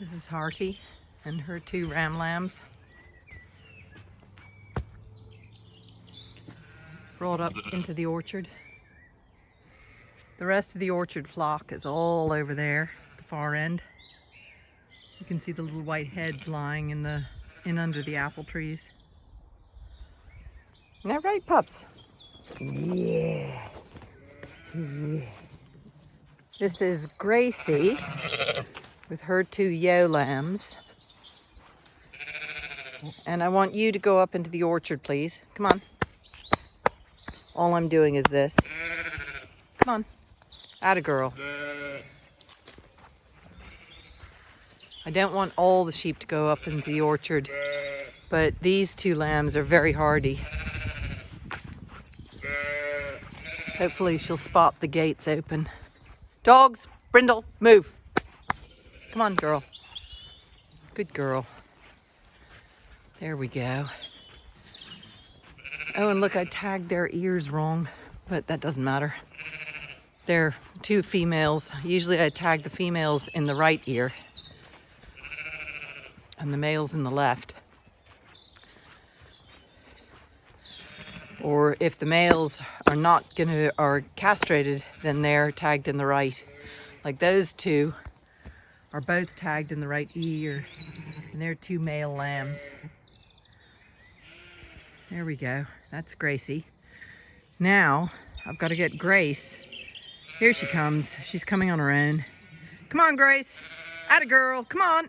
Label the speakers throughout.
Speaker 1: This is Hearty and her two ram lambs. Brought up into the orchard. The rest of the orchard flock is all over there, the far end. You can see the little white heads lying in the in under the apple trees. Isn't that right, pups? Yeah. Yeah. This is Gracie with her two ewe lambs. And I want you to go up into the orchard, please. Come on. All I'm doing is this. Come on. Atta girl. I don't want all the sheep to go up into the orchard, but these two lambs are very hardy. Hopefully she'll spot the gates open. Dogs, Brindle, move. Come on, girl. Good girl. There we go. Oh, and look, I tagged their ears wrong, but that doesn't matter. They're two females. Usually I tag the females in the right ear and the males in the left. Or if the males are not gonna, are castrated, then they're tagged in the right. Like those two are both tagged in the right ear. And they're two male lambs. There we go. That's Gracie. Now, I've got to get Grace. Here she comes. She's coming on her own. Come on, Grace. Atta girl. Come on.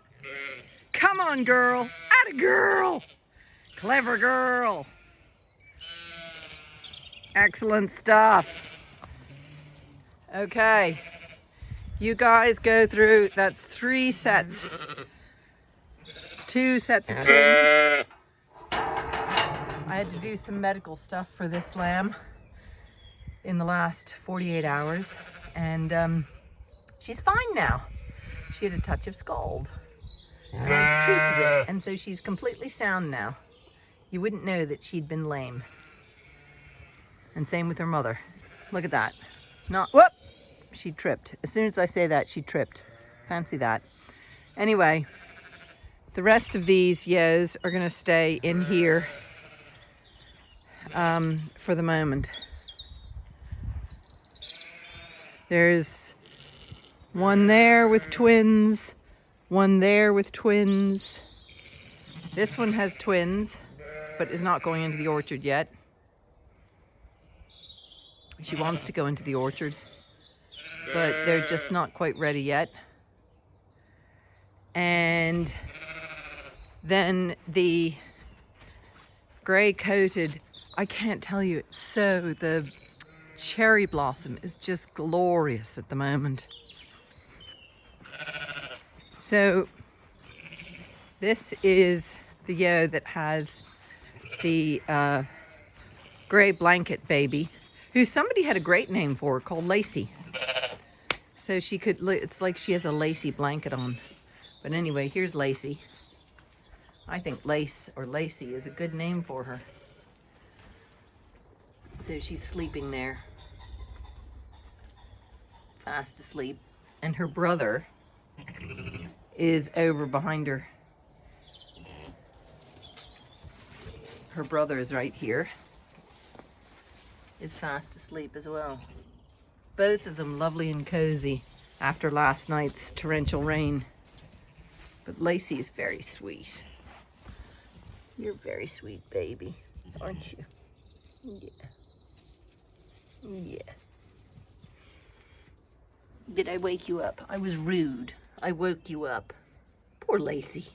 Speaker 1: Come on, girl. Atta girl. Clever girl. Excellent stuff. Okay. You guys go through, that's three sets. Two sets of. I had to do some medical stuff for this lamb in the last 48 hours. And um, she's fine now. She had a touch of scald. And, and so she's completely sound now. You wouldn't know that she'd been lame. And same with her mother. Look at that. Not, whoop! She tripped. As soon as I say that, she tripped. Fancy that. Anyway, the rest of these ewes are going to stay in here um, for the moment. There's one there with twins, one there with twins. This one has twins, but is not going into the orchard yet. She wants to go into the orchard, but they're just not quite ready yet. And then the gray coated, I can't tell you, so, the cherry blossom is just glorious at the moment. So this is the ewe that has the uh, gray blanket baby who somebody had a great name for called Lacey. So she could, it's like she has a lacy blanket on. But anyway, here's Lacey. I think Lace or Lacey is a good name for her. So she's sleeping there. Fast asleep. And her brother is over behind her. Her brother is right here is fast asleep as well. Both of them lovely and cozy after last night's torrential rain. But Lacey is very sweet. You're very sweet, baby, aren't you? Yeah. Yeah. Did I wake you up? I was rude. I woke you up. Poor Lacey.